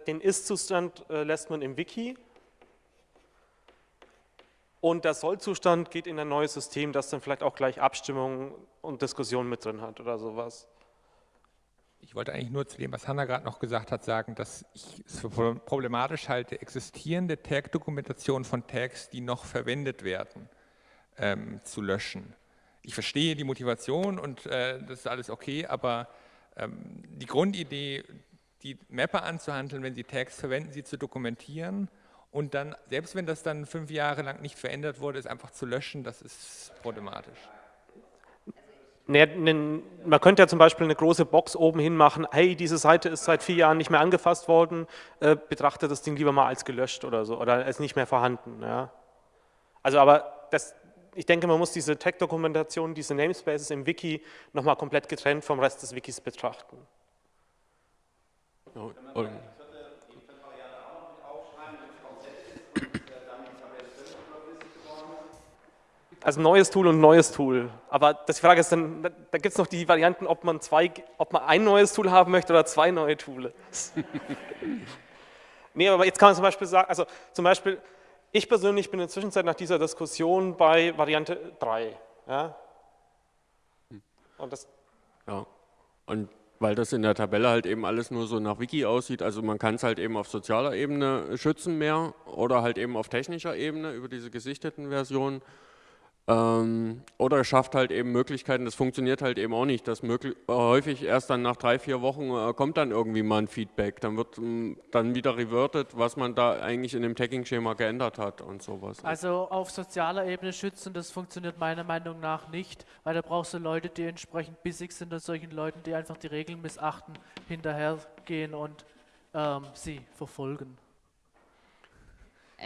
den Ist-Zustand äh, lässt man im Wiki und der Soll-Zustand geht in ein neues System, das dann vielleicht auch gleich Abstimmungen und Diskussionen mit drin hat oder sowas. Ich wollte eigentlich nur zu dem, was Hanna gerade noch gesagt hat, sagen, dass ich es für pro- problematisch halte, existierende Tag-Dokumentation von Tags, die noch verwendet werden, ähm, zu löschen. Ich verstehe die Motivation und äh, das ist alles okay, aber ähm, die Grundidee, die Mapper anzuhandeln, wenn sie Tags verwenden, sie zu dokumentieren und dann, selbst wenn das dann fünf Jahre lang nicht verändert wurde, es einfach zu löschen, das ist problematisch. Naja, man könnte ja zum Beispiel eine große Box oben hin machen, hey, diese Seite ist seit vier Jahren nicht mehr angefasst worden, äh, betrachtet das Ding lieber mal als gelöscht oder so, oder als nicht mehr vorhanden. Ja. Also aber das, ich denke, man muss diese Tag-Dokumentation, diese Namespaces im Wiki nochmal komplett getrennt vom Rest des Wikis betrachten. ja, und, Also neues Tool und neues Tool. Aber das die Frage ist dann, da, da gibt es noch die Varianten, ob man, zwei, ob man ein neues Tool haben möchte oder zwei neue Tools. nee, aber jetzt kann man zum Beispiel sagen, also zum Beispiel, ich persönlich bin in der Zwischenzeit nach dieser Diskussion bei Variante 3. Ja? Und das, ja. und weil das in der Tabelle halt eben alles nur so nach Wiki aussieht, also man kann es halt eben auf sozialer Ebene schützen mehr oder halt eben auf technischer Ebene über diese gesichteten Versionen. Ähm, oder schafft halt eben Möglichkeiten, das funktioniert halt eben auch nicht. Das möglich, äh, häufig erst dann nach drei, vier Wochen äh, kommt dann irgendwie mal ein Feedback. Dann wird ähm, dann wieder reverted, was man da eigentlich in dem Tagging-Schema geändert hat und sowas. Also auf sozialer Ebene schützen, das funktioniert meiner Meinung nach nicht, weil da brauchst du Leute, die entsprechend bissig sind und solchen Leuten, die einfach die Regeln missachten, hinterhergehen und ähm, sie verfolgen.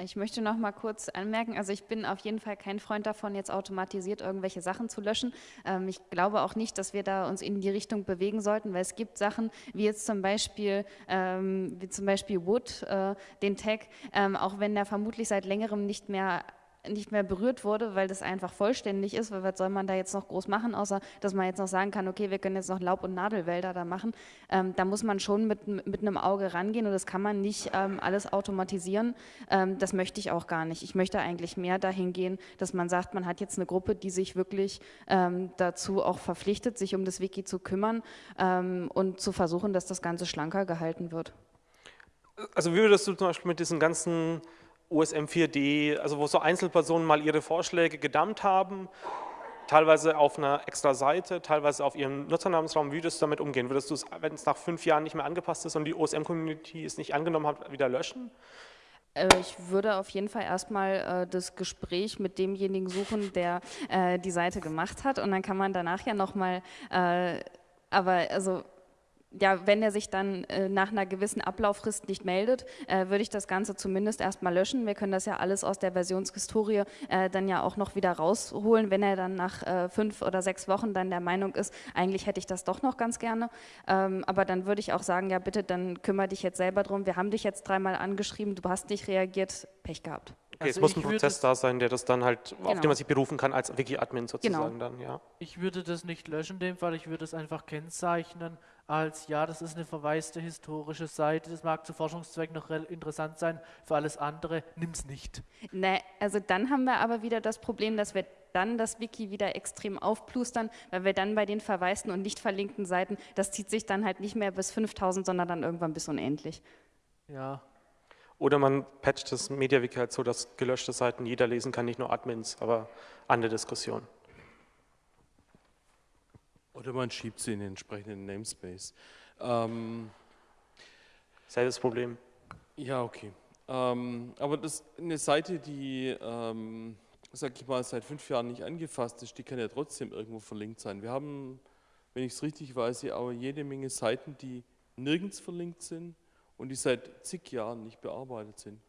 Ich möchte noch mal kurz anmerken, also ich bin auf jeden Fall kein Freund davon, jetzt automatisiert irgendwelche Sachen zu löschen. Ähm, ich glaube auch nicht, dass wir da uns in die Richtung bewegen sollten, weil es gibt Sachen wie jetzt zum Beispiel, ähm, wie zum Beispiel Wood, äh, den Tag, ähm, auch wenn der vermutlich seit längerem nicht mehr nicht mehr berührt wurde, weil das einfach vollständig ist, weil was soll man da jetzt noch groß machen, außer dass man jetzt noch sagen kann, okay, wir können jetzt noch Laub- und Nadelwälder da machen. Ähm, da muss man schon mit, mit einem Auge rangehen und das kann man nicht ähm, alles automatisieren. Ähm, das möchte ich auch gar nicht. Ich möchte eigentlich mehr dahin gehen, dass man sagt, man hat jetzt eine Gruppe, die sich wirklich ähm, dazu auch verpflichtet, sich um das Wiki zu kümmern ähm, und zu versuchen, dass das Ganze schlanker gehalten wird. Also wie würdest du zum Beispiel mit diesen ganzen OSM 4D, also wo so Einzelpersonen mal ihre Vorschläge gedammt haben, teilweise auf einer extra Seite, teilweise auf ihrem Nutzernamensraum, wie würdest du damit umgehen? Würdest du es, wenn es nach fünf Jahren nicht mehr angepasst ist und die OSM-Community es nicht angenommen hat, wieder löschen? Äh, ich würde auf jeden Fall erstmal äh, das Gespräch mit demjenigen suchen, der äh, die Seite gemacht hat und dann kann man danach ja nochmal, äh, aber also ja, wenn er sich dann äh, nach einer gewissen Ablauffrist nicht meldet, äh, würde ich das Ganze zumindest erstmal löschen. Wir können das ja alles aus der Versionshistorie äh, dann ja auch noch wieder rausholen, wenn er dann nach äh, fünf oder sechs Wochen dann der Meinung ist, eigentlich hätte ich das doch noch ganz gerne. Ähm, aber dann würde ich auch sagen, ja bitte, dann kümmere dich jetzt selber drum. Wir haben dich jetzt dreimal angeschrieben, du hast nicht reagiert, Pech gehabt. Okay, Also es muss ein Prozess da sein, der das dann halt, auf Genau. den man sich berufen kann als Wiki-Admin sozusagen Genau. dann, ja. Ich würde das nicht löschen in dem Fall, ich würde es einfach kennzeichnen als, ja, das ist eine verwaiste historische Seite, das mag zu Forschungszwecken noch interessant sein, für alles andere nimm's nicht. Ne, also dann haben wir aber wieder das Problem, dass wir dann das Wiki wieder extrem aufplustern, weil wir dann bei den verwaisten und nicht verlinkten Seiten, das zieht sich dann halt nicht mehr bis 5000, sondern dann irgendwann bis unendlich. Ja, Oder man patcht das MediaWiki halt so, dass gelöschte Seiten jeder lesen kann, nicht nur Admins, aber andere Diskussion. Oder man schiebt sie in den entsprechenden Namespace. Ähm, Selbes Problem. ja, okay. Ähm, aber das, eine Seite, die, ähm, sag ich mal, seit fünf Jahren nicht angefasst ist, die kann ja trotzdem irgendwo verlinkt sein. Wir haben, wenn ich es richtig weiß, ja aber jede Menge Seiten, die nirgends verlinkt sind und die seit zig Jahren nicht bearbeitet sind.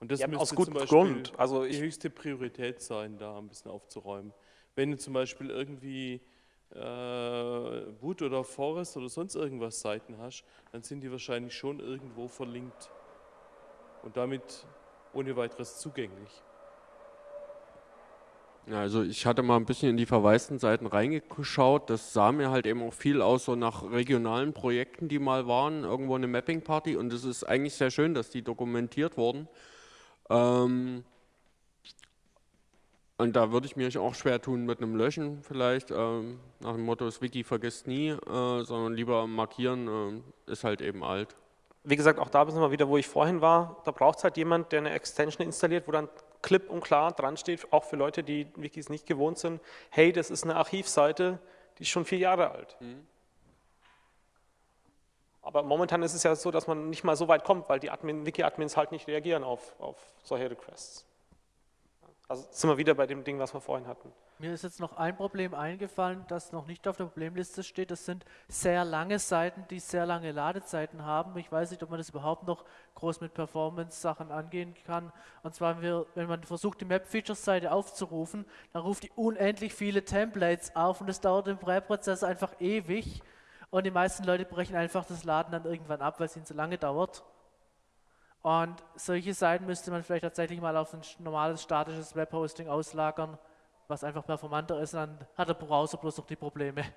Und das Ja, müsste aus zum gutem Beispiel Grund. Also die höchste Priorität sein, da ein bisschen aufzuräumen. Wenn du zum Beispiel irgendwie äh, Wood oder Forest oder sonst irgendwas Seiten hast, dann sind die wahrscheinlich schon irgendwo verlinkt und damit ohne weiteres zugänglich. Also ich hatte mal ein bisschen in die verwaisten Seiten reingeschaut. Das sah mir halt eben auch viel aus so nach regionalen Projekten, die mal waren, irgendwo eine Mapping Party. Und es ist eigentlich sehr schön, dass die dokumentiert wurden. Ähm, und da würde ich mir auch schwer tun mit einem Löschen vielleicht, ähm, nach dem Motto, das Wiki vergisst nie, äh, sondern lieber markieren, äh, ist halt eben alt. wie gesagt, auch da sind wir wieder, wo ich vorhin war. Da braucht es halt jemand, der eine Extension installiert, wo dann klipp und klar dran steht, auch für Leute, die Wikis nicht gewohnt sind, hey, das ist eine Archivseite, die ist schon vier Jahre alt. Aber momentan ist es ja so, dass man nicht mal so weit kommt, weil die Admin, Wiki-Admins halt nicht reagieren auf, auf solche Requests. Also sind wir wieder bei dem Ding, was wir vorhin hatten. Mir ist jetzt noch ein Problem eingefallen, das noch nicht auf der Problemliste steht. Das sind sehr lange Seiten, die sehr lange Ladezeiten haben. Ich weiß nicht, ob man das überhaupt noch groß mit Performance-Sachen angehen kann. Und zwar, wenn man versucht, die Map-Features-Seite aufzurufen, dann ruft die unendlich viele Templates auf und es dauert im Präprozess einfach ewig. Und die meisten Leute brechen einfach das Laden dann irgendwann ab, weil es ihnen zu lange dauert. Und solche Seiten müsste man vielleicht tatsächlich mal auf ein normales statisches Webhosting auslagern, was einfach performanter ist, dann hat der Browser bloß noch die Probleme.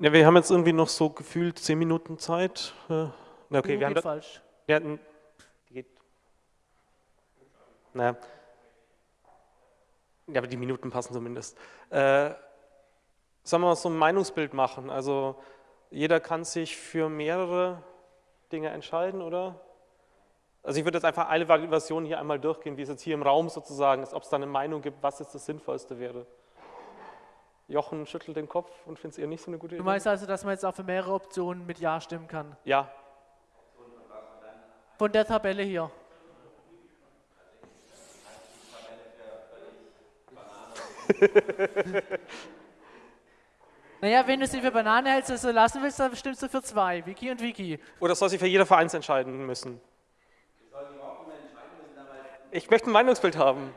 Ja, wir haben jetzt irgendwie noch so gefühlt zehn Minuten Zeit. Äh, na okay, Uh, wir haben geht da, falsch. Die geht. Naja. Ja, aber die Minuten passen zumindest. Äh, sollen wir so ein Meinungsbild machen? Also jeder kann sich für mehrere Dinge entscheiden, oder? Also ich würde jetzt einfach alle Versionen hier einmal durchgehen, wie es jetzt hier im Raum sozusagen ist, ob es da eine Meinung gibt, was jetzt das Sinnvollste wäre. Jochen schüttelt den Kopf und findet es eher nicht so eine gute Du Idee. meinst also, dass man jetzt auch für mehrere Optionen mit Ja stimmen kann? Ja, Von der Tabelle hier. naja, wenn du sie für Banane hältst, also lassen willst, dann stimmst du für zwei, Wiki und Wiki. Oder soll sich für jeder Vereins entscheiden müssen? Ich möchte ein Meinungsbild haben.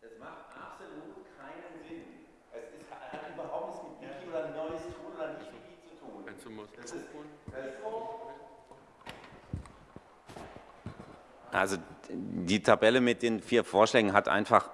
Das macht absolut keinen Sinn. Es ist, hat überhaupt nichts mit Wiki oder neues Tool oder nicht Wiki zu tun. Das ist, das ist so. Also die Tabelle mit den vier Vorschlägen hat einfach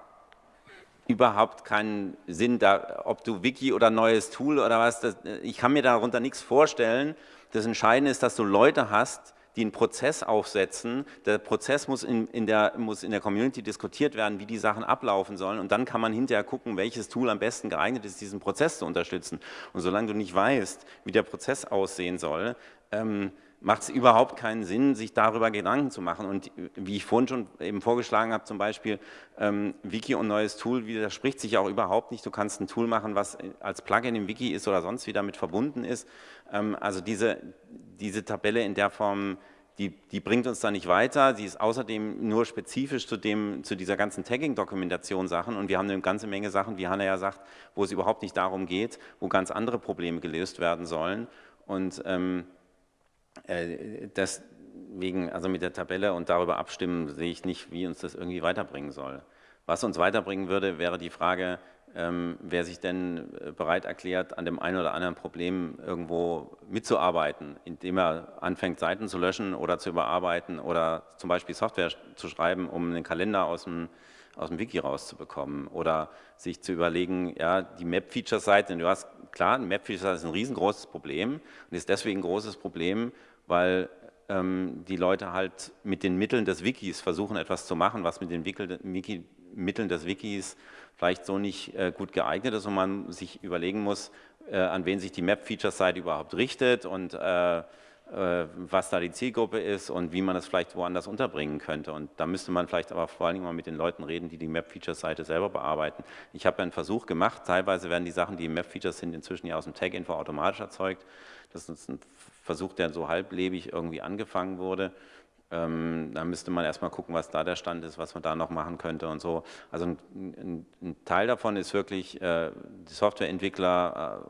überhaupt keinen Sinn, da, ob du Wiki oder neues Tool oder was, das, ich kann mir darunter nichts vorstellen. Das Entscheidende ist, dass du Leute hast, die einen Prozess aufsetzen. Der Prozess muss in, in, der, muss in der Community diskutiert werden, wie die Sachen ablaufen sollen und dann kann man hinterher gucken, welches Tool am besten geeignet ist, diesen Prozess zu unterstützen. Und solange du nicht weißt, wie der Prozess aussehen soll, ähm, macht es überhaupt keinen Sinn, sich darüber Gedanken zu machen. Und wie ich vorhin schon eben vorgeschlagen habe, zum Beispiel ähm, Wiki und neues Tool widerspricht sich auch überhaupt nicht. Du kannst ein Tool machen, was als Plugin im Wiki ist oder sonst wie damit verbunden ist. Ähm, also diese, diese Tabelle in der Form, die, die bringt uns da nicht weiter. Sie ist außerdem nur spezifisch zu, dem, zu dieser ganzen Tagging-Dokumentation Sachen und wir haben eine ganze Menge Sachen, wie Hanna ja sagt, wo es überhaupt nicht darum geht, wo ganz andere Probleme gelöst werden sollen. Und ähm, äh, deswegen, also mit der Tabelle und darüber abstimmen, sehe ich nicht, wie uns das irgendwie weiterbringen soll. Was uns weiterbringen würde, wäre die Frage, ähm, wer sich denn äh, bereit erklärt, an dem einen oder anderen Problem irgendwo mitzuarbeiten, indem er anfängt, Seiten zu löschen oder zu überarbeiten oder zum Beispiel Software zu schreiben, um einen Kalender aus dem, aus dem Wiki rauszubekommen oder sich zu überlegen, ja, die Map-Feature-Seite, du hast, klar, ein Map-Feature ist ein riesengroßes Problem und ist deswegen ein großes Problem, weil ähm, die Leute halt mit den Mitteln des Wikis versuchen, etwas zu machen, was mit den Wiki, Mitteln des Wikis vielleicht so nicht äh, gut geeignet ist und man sich überlegen muss, äh, an wen sich die Map-Feature-Seite überhaupt richtet und äh, was da die Zielgruppe ist und wie man das vielleicht woanders unterbringen könnte. Und da müsste man vielleicht aber vor allen Dingen mal mit den Leuten reden, die die Map-Feature-Seite selber bearbeiten. Ich habe einen Versuch gemacht, teilweise werden die Sachen, die Map-Features sind, inzwischen ja aus dem Tag-Info automatisch erzeugt. Das ist ein Versuch, der so halblebig irgendwie angefangen wurde. Ähm, da müsste man erstmal gucken, was da der Stand ist, was man da noch machen könnte und so. Also ein, ein, ein Teil davon ist wirklich, äh, die Softwareentwickler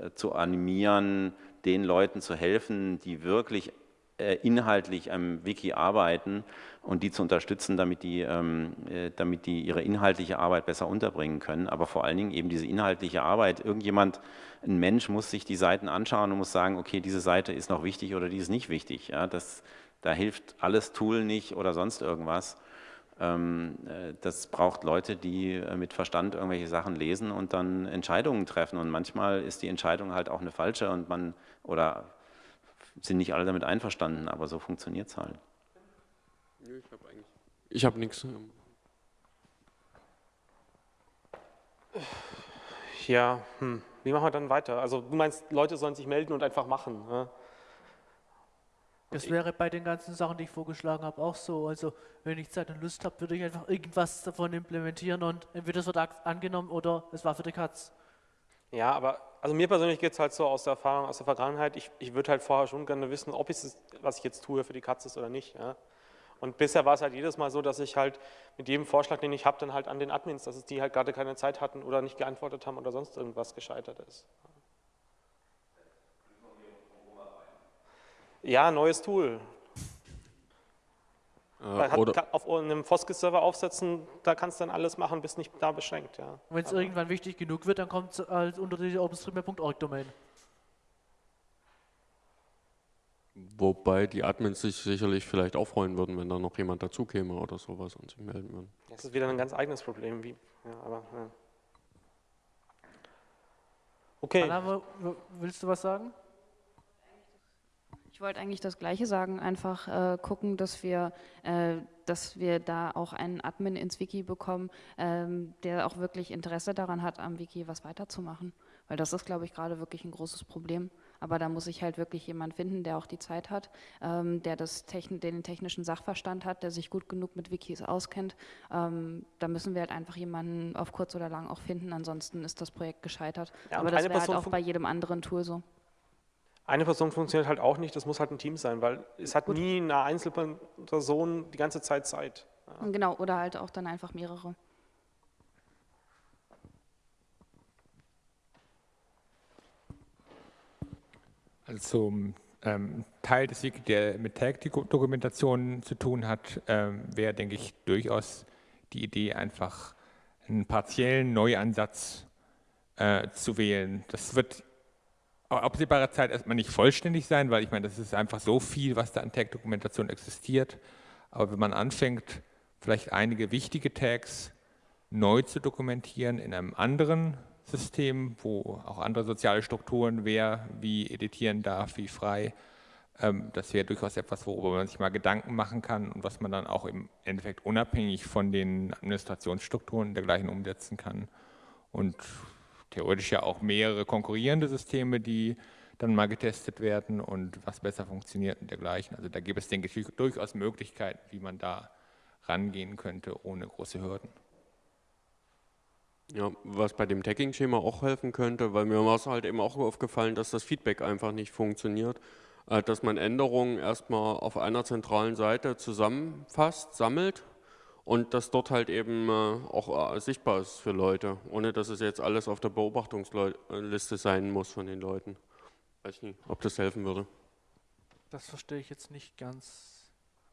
äh, zu animieren, den Leuten zu helfen, die wirklich äh, inhaltlich am Wiki arbeiten und die zu unterstützen, damit die, ähm, äh, damit die ihre inhaltliche Arbeit besser unterbringen können. Aber vor allen Dingen eben diese inhaltliche Arbeit. Irgendjemand, ein Mensch muss sich die Seiten anschauen und muss sagen, okay, diese Seite ist noch wichtig oder die ist nicht wichtig. Ja, das, da hilft alles Tool nicht oder sonst irgendwas. Ähm, äh, das braucht Leute, die äh, mit Verstand irgendwelche Sachen lesen und dann Entscheidungen treffen. Und manchmal ist die Entscheidung halt auch eine falsche und man oder sind nicht alle damit einverstanden, aber so funktioniert es halt. Ich habe eigentlich. Ich habe nichts. Ja, hm. wie machen wir dann weiter? Also du meinst, Leute sollen sich melden und einfach machen. Ne? Das wäre bei den ganzen Sachen, die ich vorgeschlagen habe, auch so. Also wenn ich Zeit und Lust habe, würde ich einfach irgendwas davon implementieren und entweder es wird angenommen oder es war für die Katz. Ja, aber also mir persönlich geht es halt so aus der Erfahrung, aus der Vergangenheit, ich, ich würde halt vorher schon gerne wissen, ob es, was ich jetzt tue, für die Katze ist oder nicht. Ja. Und bisher war es halt jedes Mal so, dass ich halt mit jedem Vorschlag, den ich habe, dann halt an den Admins, dass es die halt gerade keine Zeit hatten oder nicht geantwortet haben oder sonst irgendwas gescheitert ist. Ja, neues Tool. Äh, hat, auf einem Foskis-Server aufsetzen, da kannst du dann alles machen, bist nicht da beschränkt. Ja. Wenn es irgendwann wichtig genug wird, dann kommt es halt unter die OpenStreetMap.org-Domain. Wobei die Admins sich sicherlich vielleicht auch freuen würden, wenn da noch jemand dazu käme oder sowas und sich melden würden. Das ist wieder ein ganz eigenes Problem. Wie, ja, aber, ja. Okay. Anna, willst du was sagen? Ich wollte eigentlich das Gleiche sagen, einfach äh, gucken, dass wir, äh, dass wir da auch einen Admin ins Wiki bekommen, ähm, der auch wirklich Interesse daran hat, am Wiki was weiterzumachen. Weil das ist, glaube ich, gerade wirklich ein großes Problem. Aber da muss ich halt wirklich jemand finden, der auch die Zeit hat, ähm, der das Techn den technischen Sachverstand hat, der sich gut genug mit Wikis auskennt. Ähm, da müssen wir halt einfach jemanden auf kurz oder lang auch finden, ansonsten ist das Projekt gescheitert. Ja, Aber das wäre halt auch bei jedem anderen Tool so. Eine Person funktioniert halt auch nicht, das muss halt ein Team sein, weil es hat Gut. nie eine Einzelperson die ganze Zeit Zeit. Ja. Genau, oder halt auch dann einfach mehrere. Also ähm, Teil des Wiki, der mit Tag-Dokumentation zu tun hat, ähm, wäre, denke ich, durchaus die Idee, einfach einen partiellen Neuansatz äh, zu wählen. Das wird absehbarer Zeit erstmal nicht vollständig sein, weil ich meine, das ist einfach so viel, was da an Tag-Dokumentation existiert. Aber wenn man anfängt, vielleicht einige wichtige Tags neu zu dokumentieren in einem anderen System, wo auch andere soziale Strukturen, wer wie editieren darf, wie frei, ähm, das wäre durchaus etwas, worüber man sich mal Gedanken machen kann und was man dann auch im Endeffekt unabhängig von den Administrationsstrukturen dergleichen umsetzen kann. Und theoretisch ja auch mehrere konkurrierende Systeme, die dann mal getestet werden und was besser funktioniert und dergleichen. Also da gibt es, denke ich, durchaus Möglichkeiten, wie man da rangehen könnte, ohne große Hürden. Ja, was bei dem Tagging-Schema auch helfen könnte, weil mir war es halt eben auch aufgefallen, dass das Feedback einfach nicht funktioniert, äh, dass man Änderungen erstmal auf einer zentralen Seite zusammenfasst, sammelt und das dort halt eben äh, auch äh, sichtbar ist für Leute, ohne dass es jetzt alles auf der Beobachtungsliste sein muss von den Leuten. Weiß nicht, ob das helfen würde. Das verstehe ich jetzt nicht ganz.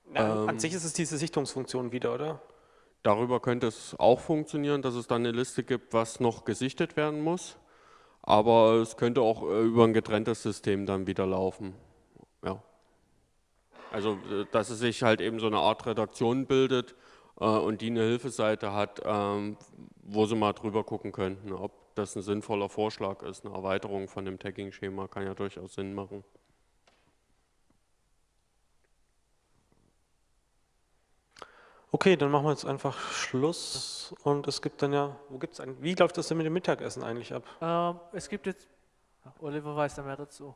Na, Ähm, an sich ist es diese Sichtungsfunktion wieder, oder? Darüber könnte es auch funktionieren, dass es dann eine Liste gibt, was noch gesichtet werden muss. Aber es könnte auch äh, über ein getrenntes System dann wieder laufen. Ja. Also, dass es sich halt eben so eine Art Redaktion bildet und die eine Hilfeseite hat, ähm, wo sie mal drüber gucken könnten, ob das ein sinnvoller Vorschlag ist. Eine Erweiterung von dem Tagging-Schema kann ja durchaus Sinn machen. Okay, dann machen wir jetzt einfach Schluss und es gibt dann ja, wo gibt's ein, wie läuft das denn mit dem Mittagessen eigentlich ab? Ähm, es gibt jetzt, Oliver weiß da mehr dazu.